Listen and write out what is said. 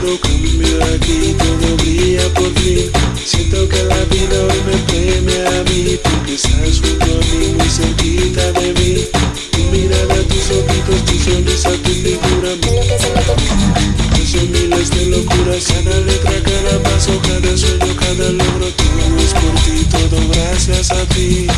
todo cambió aquí, todo brilla por ti. Siento que la vida hoy me teme a mí Porque estás junto a mí, muy cerquita de mí. Tu mirada, tus ojitos, tu sonrisa, tu figura Yo soy miles de locuras, cada letra, cada paso, cada sueño, cada logro Todo es por ti, todo gracias a ti.